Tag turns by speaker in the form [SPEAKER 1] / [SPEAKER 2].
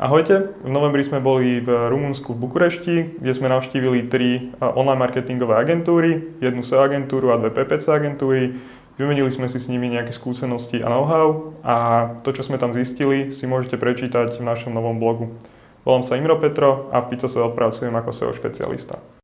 [SPEAKER 1] Ahojte, v novembri sme boli v Rumunsku v Bukurešti, kde sme navštívili tri e, online marketingové agentúry, jednu SEO agentúru a dve PPC agentúry. Vymenili sme si s nimi nejaké skúsenosti a know-how a to, čo sme tam zistili, si môžete prečítať v našom novom blogu. Volám sa Imro Petro a v Pizza pracujem ako SEO špecialista.